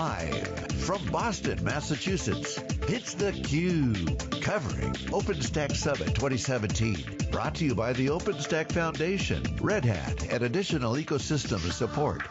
Live from Boston, Massachusetts, it's theCUBE, covering OpenStack Summit 2017. Brought to you by the OpenStack Foundation, Red Hat, and additional ecosystem support.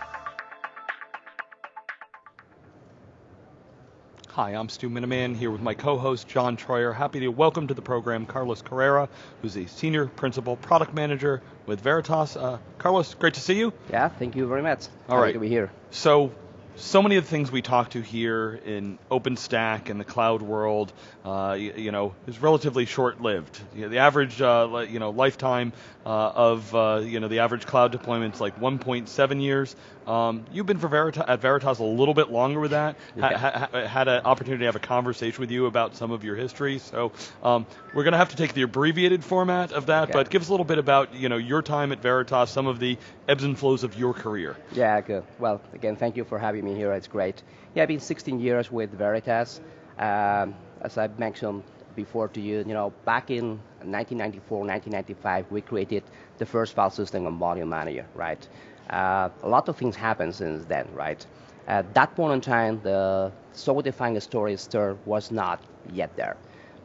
Hi, I'm Stu Miniman here with my co-host John Troyer. Happy to welcome to the program Carlos Carrero, who's a Senior Principal Product Manager with Veritas. Uh, Carlos, great to see you. Yeah, thank you very much. All Happy right. to be here. So, so many of the things we talk to here in OpenStack and the cloud world, uh, you, you, know, is relatively short-lived. You know, the average, uh, you know, lifetime uh, of, uh, you know, the average cloud deployment is like 1.7 years. Um, you've been for Veritas, at Veritas a little bit longer with that. Yeah. Ha, ha, had an opportunity to have a conversation with you about some of your history. So um, we're going to have to take the abbreviated format of that, Okay. but give us a little bit about, you know, your time at Veritas, some of the ebbs and flows of your career. Yeah, good. Well, again, thank you for having me here. It's great. Yeah, I've been 16 years with Veritas. Um, as I mentioned before to you, you know, back in 1994, 1995, we created the first file system on Volume Manager, right? Uh, a lot of things happened since then, right? At that point in time, the software-defined storage store was not yet there.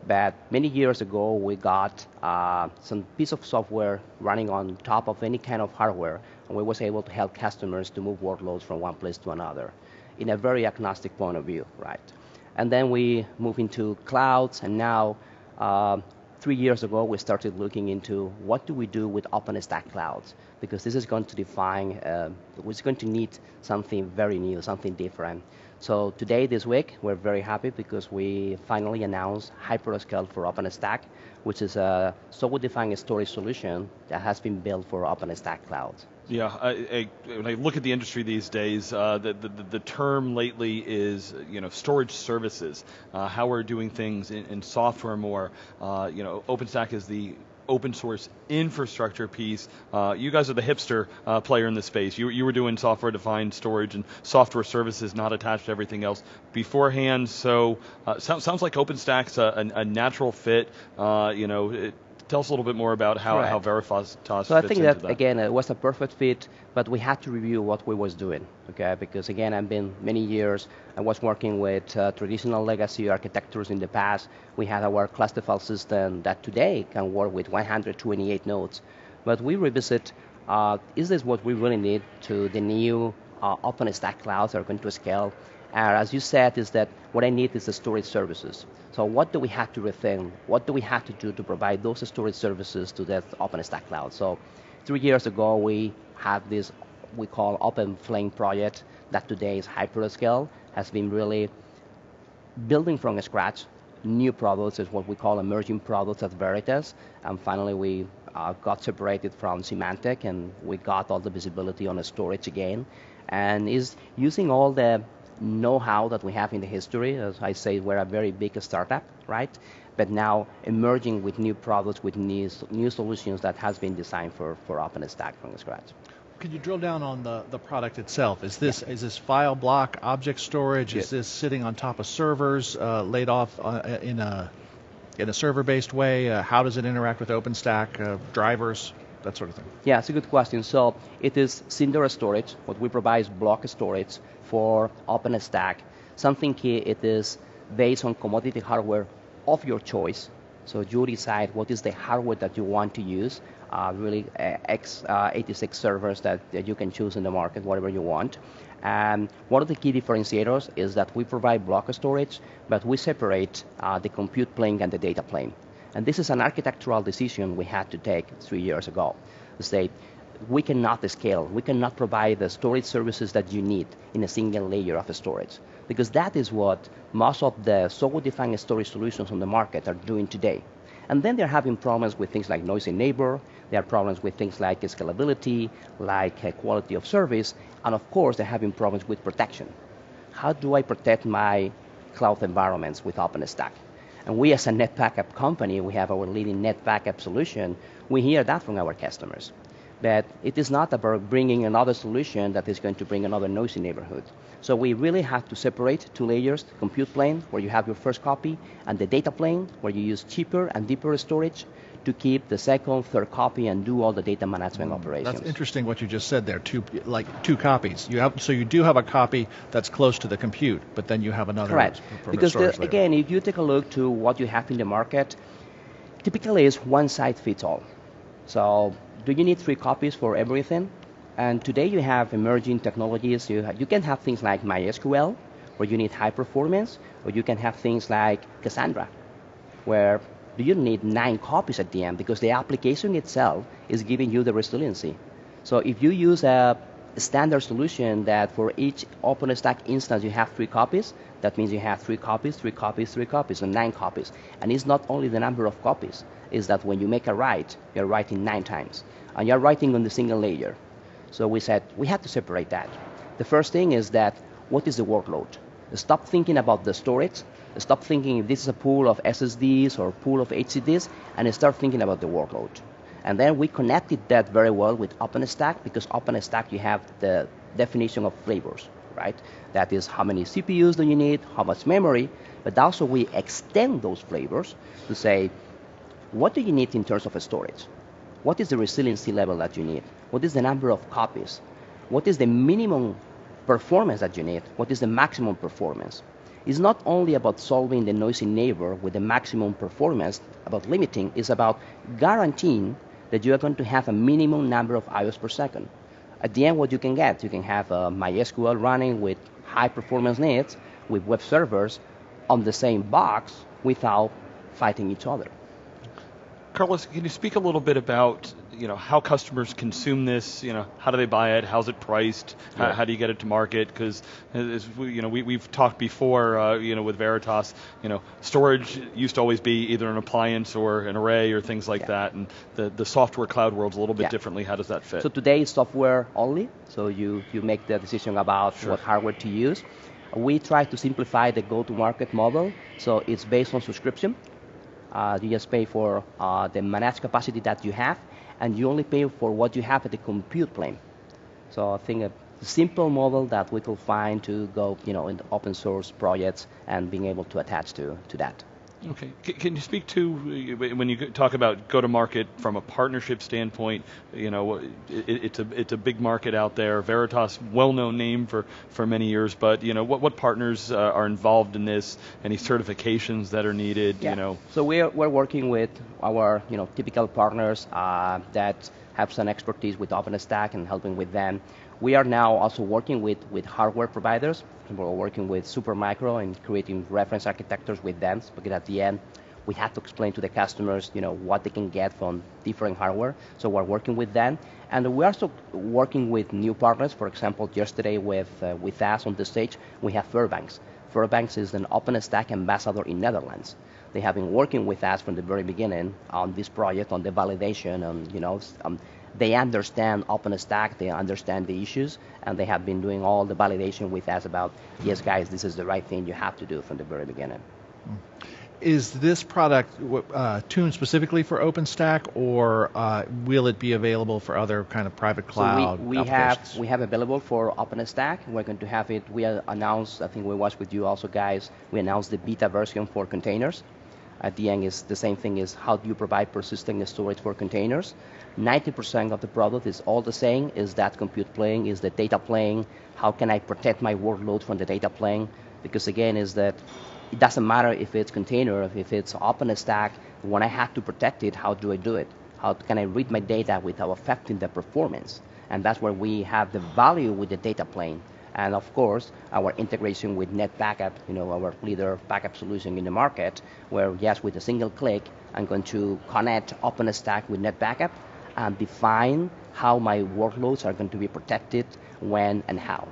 But many years ago, we got uh, some piece of software running on top of any kind of hardware, and we was able to help customers to move workloads from one place to another in a very agnostic point of view, right? And then we move into clouds, and now, uh, three years ago, we started looking into what do we do with OpenStack clouds, because this is going to define, uh, we're going to need something very new, something different. So today, this week, we're very happy because we finally announced Hyperscale for OpenStack, which is a software-defined storage solution that has been built for OpenStack Cloud. Yeah, I, I, when I look at the industry these days, uh, the, the, the term lately is you know storage services, uh, how we're doing things in, in software more. Uh, you know, OpenStack is the open source infrastructure piece. Uh, you guys are the hipster uh, player in the space. You, you were doing software defined storage and software services not attached to everything else beforehand. So uh, sounds, sounds like OpenStack's a, a, a natural fit. Uh, you know, it, tell us a little bit more about how, Correct. how Veritas So I think that, that. again it was a perfect fit, but we had to review what we was doing, okay? Because again, I've been many years. I was working with uh, traditional legacy architectures in the past. We had our cluster file system that today can work with 128 nodes, but we revisit: uh, is this what we really need to the new uh, OpenStack clouds that are going to scale? And as you said, is that what I need is the storage services. So what do we have to rethink? What do we have to do to provide those storage services to that OpenStack cloud? So three years ago, we had this we call Open Flame project that today is Hyperscale, has been really building from scratch new products is what we call emerging products at Veritas. And finally, we uh, got separated from Symantec and we got all the visibility on the storage again. And is using all the know-how that we have in the history. As I say, we're a very big startup, right? But now emerging with new products, with new, new solutions that has been designed for, for OpenStack from scratch. Could you drill down on the, the product itself? Is this is this file block object storage? Is this sitting on top of servers uh, laid off uh, in a in a server-based way? Uh, how does it interact with OpenStack uh, drivers? That sort of thing. Yeah, it's a good question. So it is Cinder storage. What we provide is block storage for OpenStack. Something key, it is based on commodity hardware of your choice. So you decide what is the hardware that you want to use. Uh, really, uh, x86 servers that, that you can choose in the market, whatever you want. And one of the key differentiators is that we provide block storage, but we separate uh, the compute plane and the data plane. And this is an architectural decision we had to take three years ago. To say, we cannot scale, we cannot provide the storage services that you need in a single layer of storage. Because that is what most of the software-defined storage solutions on the market are doing today. And then they're having problems with things like noisy neighbor, they have problems with things like scalability, like uh, quality of service, and of course they're having problems with protection. How do I protect my cloud environments with OpenStack? And we as a NetBackup company, we have our leading NetBackup solution. We hear that from our customers. But it is not about bringing another solution that is going to bring another noisy neighborhood. So we really have to separate two layers, compute plane, where you have your first copy, and the data plane, where you use cheaper and deeper storage to keep the second, third copy and do all the data management hmm, operations. That's interesting what you just said there. Two like two copies. You have so you do have a copy that's close to the compute, but then you have another. Correct. Because the, again, if you take a look to what you have in the market, typically it's one size fits all. So do you need three copies for everything? And today you have emerging technologies. You, you can have things like MySQL, where you need high performance, or you can have things like Cassandra, where you don't need nine copies at the end because the application itself is giving you the resiliency. So if you use a standard solution that for each OpenStack instance you have three copies, that means you have three copies, three copies, three copies, and nine copies. And it's not only the number of copies, is that when you make a write, you're writing nine times. And you're writing on the single layer. So we said we have to separate that. The first thing is that what is the workload? Stop thinking about the storage. Stop thinking if this is a pool of SSDs or pool of HDDs, and start thinking about the workload. And then we connected that very well with OpenStack because OpenStack you have the definition of flavors, right? That is how many CPUs do you need, how much memory, but also we extend those flavors to say what do you need in terms of storage? What is the resiliency level that you need? What is the number of copies? What is the minimum performance that you need? What is the maximum performance? It's not only about solving the noisy neighbor with the maximum performance, about limiting, it's about guaranteeing that you are going to have a minimum number of IOs per second. At the end, what you can get, you can have uh, MySQL running with high performance needs, with web servers on the same box without fighting each other. Carlos, can you speak a little bit about you know how customers consume this? You know, how do they buy it? How's it priced? How, Yeah. how do you get it to market? Because as we, you know, we, we've talked before, uh, you know, with Veritas, you know, storage used to always be either an appliance or an array or things like Yeah. that, and the the software cloud world's a little bit Yeah. differently. How does that fit? So today it's software only, so you, you make the decision about Sure. what hardware to use. We try to simplify the go-to-market model, so it's based on subscription. Uh, you just pay for uh, the managed capacity that you have, and you only pay for what you have at the compute plane. So I think a simple model that we could find to go, you know, in open source projects and being able to attach to, to that. Okay. Can you speak to uh, when you talk about go to market from a partnership standpoint? You know, it's a it's a big market out there. Veritas, well-known name for for many years, but you know, what what partners uh, are involved in this? Any certifications that are needed? You know, So we're, we're working with our you know typical partners uh, that have some expertise with OpenStack and helping with them. We are now also working with, with hardware providers. We're working with Supermicro and creating reference architectures with them because at the end we have to explain to the customers you know what they can get from different hardware. So we're working with them, and we're also working with new partners. For example, yesterday with uh, with us on the stage we have Fairbanks. Fairbanks is an OpenStack ambassador in Netherlands. They have been working with us from the very beginning on this project, on the validation, and you know, um, they understand OpenStack, they understand the issues, and they have been doing all the validation with us about, yes, guys, this is the right thing you have to do from the very beginning. Is this product uh, tuned specifically for OpenStack, or uh, will it be available for other kind of private cloud So we, we have we have available for OpenStack. We're going to have it. We announced. I think we watched with you also, guys. We announced the beta version for containers. At the end is the same thing. Is how do you provide persistent storage for containers? 90% of the product is all the same. Is that compute plane? Is the data plane? How can I protect my workload from the data plane? Because again, is that it doesn't matter if it's container, if it's OpenStack. When I have to protect it, how do I do it? How can I read my data without affecting the performance? And that's where we have the value with the data plane. And of course, our integration with NetBackup, you know, our leader backup solution in the market, where yes, with a single click, I'm going to connect OpenStack with NetBackup and define how my workloads are going to be protected, when and how.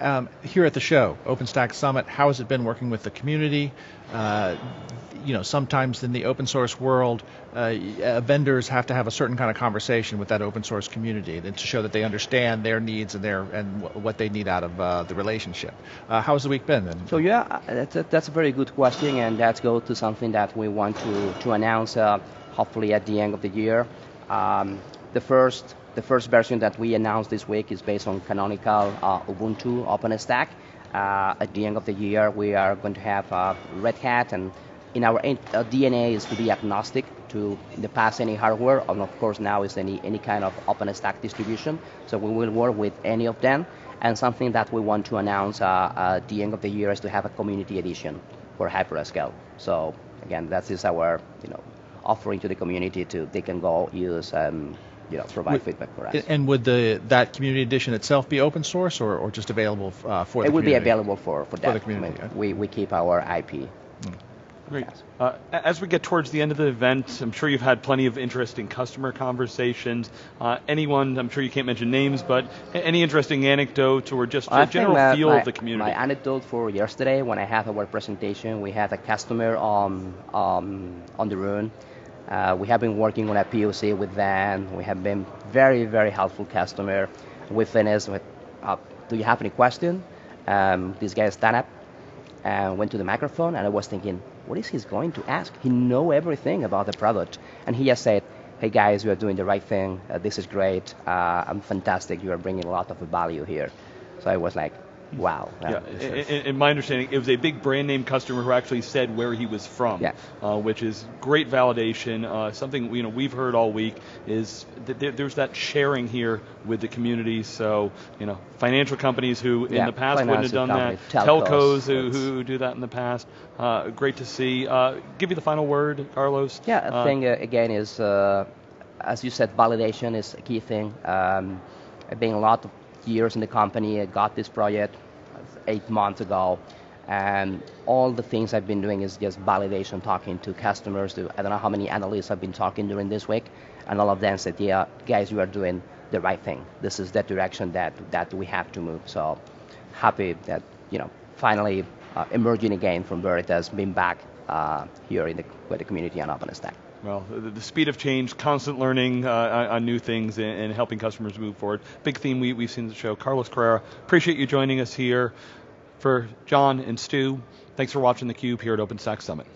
Um, here at the show, OpenStack Summit, how has it been working with the community? Uh, you know, sometimes in the open source world, uh, uh, vendors have to have a certain kind of conversation with that open source community and to show that they understand their needs and their and what they need out of uh, the relationship. Uh, how has the week been? And So yeah, that's a, that's a very good question, and let's go to something that we want to, to announce uh, hopefully at the end of the year. Um, the first the first version that we announced this week is based on canonical uh, Ubuntu OpenStack. Uh, at the end of the year, we are going to have uh, Red Hat and in our uh, DNA is to be agnostic to the past any hardware, and of course now is any any kind of OpenStack distribution. So we will work with any of them. And something that we want to announce uh, at the end of the year is to have a community edition for Hyperscale. So again, that is our you know offering to the community to they can go use um, you know provide would, feedback for us. And would the that community edition itself be open source or, or just available uh, for it the would be available for for, for the community. I mean, we we keep our IP. Mm. Great. Uh, as we get towards the end of the event, I'm sure you've had plenty of interesting customer conversations. Uh, anyone, I'm sure you can't mention names, but any interesting anecdotes or just a general feel my, of the community? My anecdote for yesterday, when I had our presentation, we had a customer on um, on the room. Uh, we have been working on a POC with them. We have been very, very helpful customer. We finished with, uh, do you have any question? Um, this guy stand up and went to the microphone, and I was thinking, what is he going to ask? He know everything about the product, and he just said, "Hey guys, you are doing the right thing. Uh, this is great. Uh, I'm fantastic. You are bringing a lot of value here." So I was like, Wow. Yeah. In, in, my understanding, it was a big brand name customer who actually said where he was from, yeah. uh, which is great validation. Uh, something you know we've heard all week is that there, there's that sharing here with the community. So you know, financial companies who yeah, in the past wouldn't have done that, telcos, telcos who, who, do that in the past. Uh, great to see. Uh, give you the final word, Carlos. Yeah, uh, thing uh, again is, as you said, validation is a key thing. Um, being a lot of years in the company. I got this project eight months ago, and all the things I've been doing is just validation, talking to customers. To, I don't know how many analysts I've been talking during this week, and all of them said, "Yeah, guys, you are doing the right thing. This is the direction that that we have to move." So happy that you know finally uh, emerging again from Veritas, being back uh, here in the, with the community on OpenStack. Well, the, speed of change, constant learning uh, on new things, and, and, helping customers move forward. Big theme we, we've seen the show. Carlos Carrero, appreciate you joining us here. For John and Stu, thanks for watching theCUBE here at OpenStack Summit.